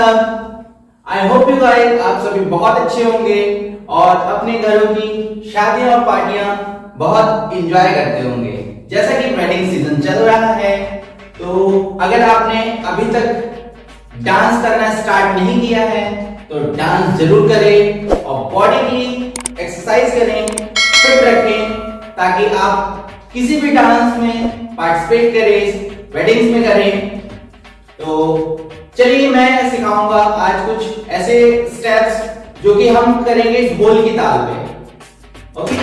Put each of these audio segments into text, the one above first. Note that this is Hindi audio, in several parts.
सब आई होप यू गाइस आप सभी बहुत अच्छे होंगे और अपने घरों की शादियाँ और पार्टियाँ बहुत एंजॉय करते होंगे। जैसा कि वेडिंग सीज़न चल रहा है तो अगर आपने अभी तक डांस करना स्टार्ट नहीं किया है तो डांस ज़रूर करें और बॉडी की एक्सरसाइज करें फिट रखें, ताकि आप किसी भी डांस में पार्टिसिपेट करें वेडिंग्स में करें। तो चलिए मैं सिखाऊँगा आज कुछ ऐसे स्टेप्स जो कि हम करेंगे इस बोल की ताल पे। ओके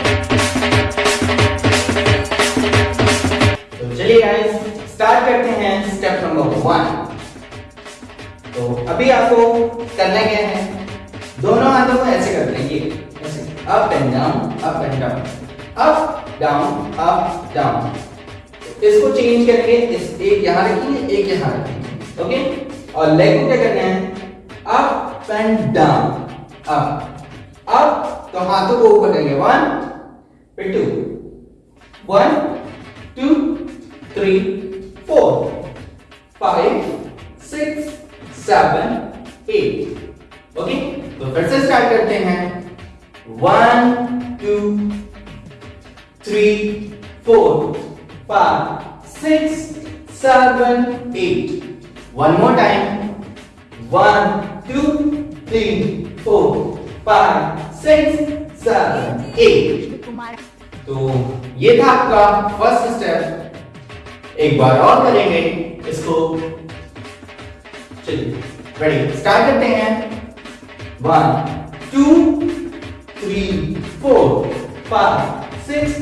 तो चलिए गाइस स्टार्ट करते हैं स्टेप नंबर वन तो अभी आपको करना क्या है? दोनों हाथों को ऐसे कर ऐसे। Up and down up and down up down up down इसको चेंज करके इस एक यहाँ रखेंगे, एक यहाँ रखेंगे। ओके और लेग को क्या करना है? Up and down up up तो हाथों को ऊपर करेंगे. वन फिर two one two three four five six seven eight okay तो फिर से स्टार्ट करते हैं. One two three four five six seven eight. One more time. One, two, three, four, five, six, seven, eight. तो ये था आपका फ़र्स्ट स्टेप एक बार और करेंगे इसको। चलिए रेडी स्टार्ट करते हैं। One two three four five six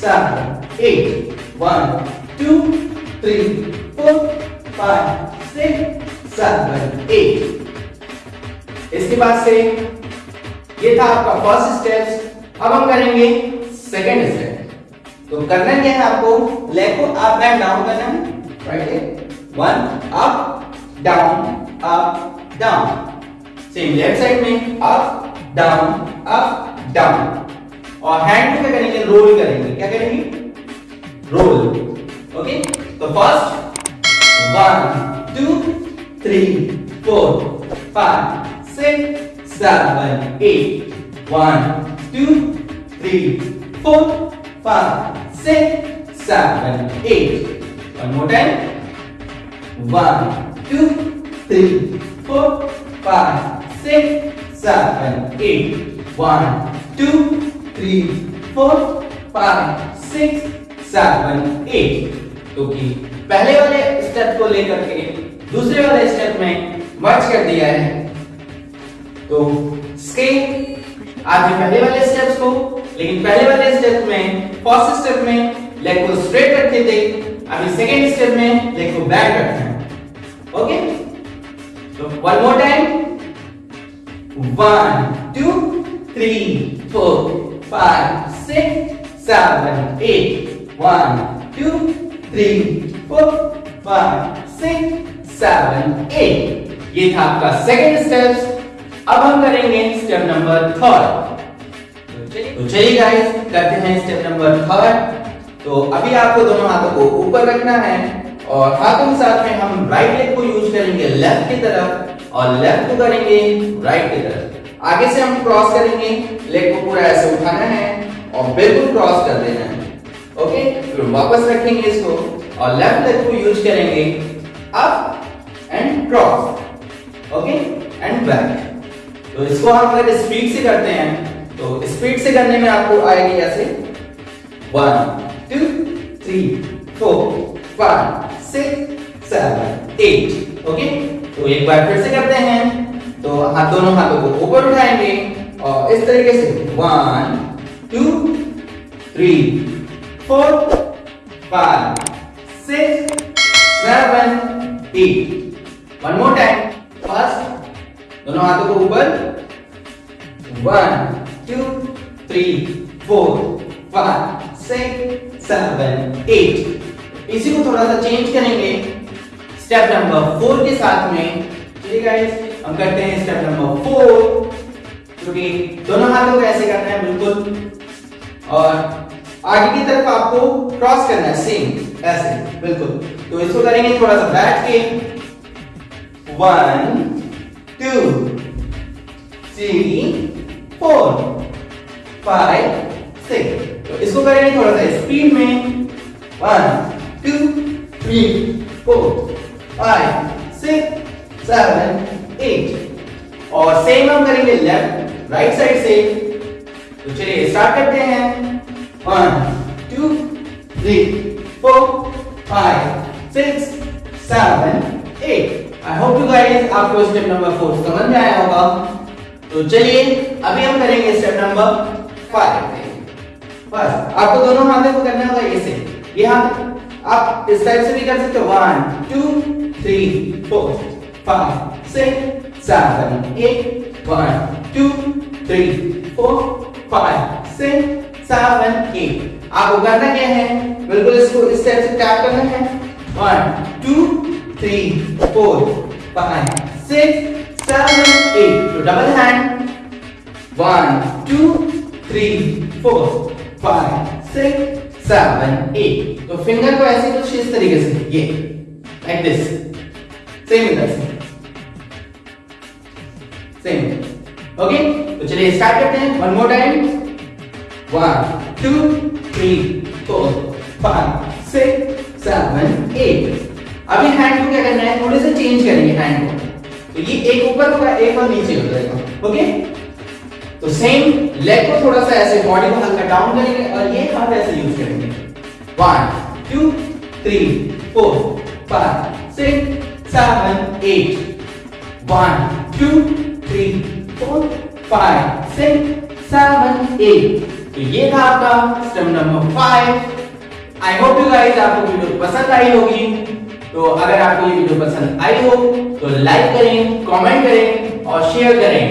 seven eight one two three four five six seven eight इसके बाद से ये था आपका फ़र्स्ट स्टेप अब हम करेंगे सेकेंड स्टेप तो करना क्या है आपको? लेग को अप एंड डाउन करना है। Right one up down up down same left side में अप डाउन अप डाउन और हैंड को क्या करेंगे? रोल करेंगे। क्या करेंगे? रोल ओके तो first one, two, three, four, five, six, seven, eight. One, two, three, four, five, six, seven, eight. One more time. One, two, three, four, five, six, seven, eight. One, two, three, four, five, six, seven eight तो पहले वाले स्टेप को लेकर के दूसरे वाले स्टेप में मर्ज कर दिया है। तो स्केल आपने पहले वाले स्टेप्स को, लेकिन पहले वाले स्टेप में फ़र्स्ट स्टेप में लेग को स्ट्रेट रखते थे। अभी सेकेंड स्टेप में लेग को बैक रखना है। ओके तो one more time one two three four five six seven eight one two three four five six seven eight ये था आपका सेकेंड स्टेप अब हम करेंगे स्टेप नंबर थर्ड तो चलिए गाइस करते हैं स्टेप नंबर थर्ड तो अभी आपको दोनों हाथों को ऊपर रखना है और हाथों के साथ में हम राइट लेग को यूज़ करेंगे लेफ़्ट की तरफ़ और लेफ़्ट को करेंगे राइट की तरफ़. आगे से हम क्रॉस करेंगे लेग को पूरा ऐसे उठाना है और बिल्कुल क्रॉस कर देना है. ओके फिर वापस रखेंगे इसको और लेफ़्ट लेग को यूज़ करेंगे. Up cross okay and back तो इसको हम अगर स्पीड से करते हैं। तो स्पीड से करने में आपको आएगी ऐसे। One two three four five six seven eight okay तो एक बार फिर से करते हैं। तो हाथ दोनों हाथों को ऊपर उठाएँगे और इस तरीके से। One two three four five six seven, eight. One more time. First, दोनों हाथों को ऊपर. One two three four five six seven eight इसी को थोड़ा सा चेंज करेंगे. स्टेप नंबर फोर के साथ में. चलिए गाइस हम करते हैं स्टेप नंबर फोर क्योंकि दोनों हाथों को ऐसे करना है बिल्कुल. और आगे की तरफ़ आपको क्रॉस करना है. सेम ऐसे बिल्कुल. तो इसको करेंगे थोड़ा सा बैठ के. One two three four five six तो इसको करेंगे थोड़ा सा स्पीड में. One two three four five six seven eight और सेम हम करेंगे लेफ़्ट राइट साइड से. तो चलिए स्टार्ट करते हैं. One two three four five six seven eight I hope you guys आपको स्टेप नंबर फोर समझ में आया होगा? तो चलिए, अभी हम करेंगे स्टेप नंबर फाइव बस आपको दोनों हाथों को करना होगा ऐसे। ये हाथ आप इस टाइप से भी कर सकते हो। One two three four five six seven eight one two three four five six seven eight आपको करना क्या है? बिल्कुल इसको इस टाइप से टैप करना है। One two three four five six seven eight तो double hand one two three four five six seven eight तो फिंगर को ऐसे कुछ इस तरीके से। ये लाइक दिस सेम इधर से सेम ओके तो चलिए स्टार्ट करते हैं one more time one two three four five six seven eight अभी हैंड को क्या करना है? थोड़े से चेंज करेंगे हैंड को। तो ये एक ऊपर होगा, एक और नीचे हो जाएगा ओके तो सेम लेग को थोड़ा सा ऐसे बॉडी को हल्का डाउन करेंगे और ये हाथ ऐसे यूज़ करेंगे। One two three four five six seven eight one two three four five six seven eight तो ये था आपका step number five I hope you guys आपको वीडियो पसंद आई होगी। तो अगर आपको ये वीडियो पसंद आई हो तो लाइक करें कमेंट करें और शेयर करें।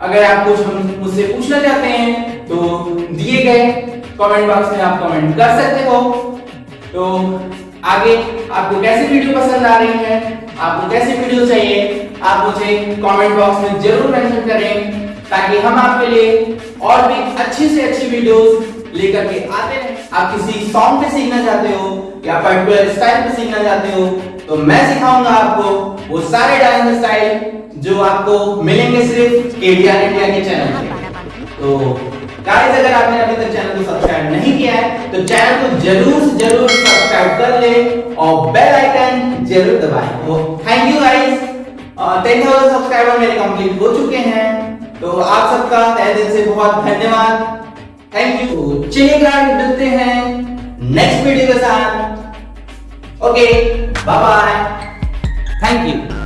अगर आप कुछ मुझसे पूछना चाहते हैं तो दिए गए कमेंट बॉक्स में आप कमेंट कर सकते हो। तो आगे आपको कैसी वीडियो पसंद आ रही है, आपको कैसी वीडियो चाहिए, आप मुझे कमेंट बॉक्स में ज़रूर मेंशन करें, ताकि हम आपके लिए और भी अच्छी से अच्छी वीडियोस लेकर के आते हैं। आप किसी सॉन्ग पे सीखना चाहते हो, या पर्टिकुलर स्टाइल पे सीखना चाहते हो तो मैं सिखाऊँगा आपको वो सारे डांस स्टाइल जो आपको मिलेंगे सिर्फ़ केडीआर इंडिया के चैनल पे तो गाइस अगर आपने अभी तक चैनल को सब्सक्राइब नहीं किया है तो चैनल को ज़रूर ज़रूर सब्सक्राइब कर ले और बेल आइकन ज़रूर दबाएँ। तो thank you guys ten thousand subscriber मेरे कंप्लीट हो चुके हैं। तो आप सबका तहे दिल से बहुत धन्यवाद। थैंक यू चलिए गाइस मिलते हैं नेक्स्ट वीडियो के साथ. Okay bye bye thank you